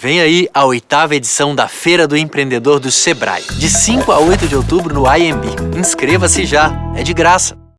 Vem aí a oitava edição da Feira do Empreendedor do Sebrae, de 5 a 8 de outubro no IMB. Inscreva-se já, é de graça.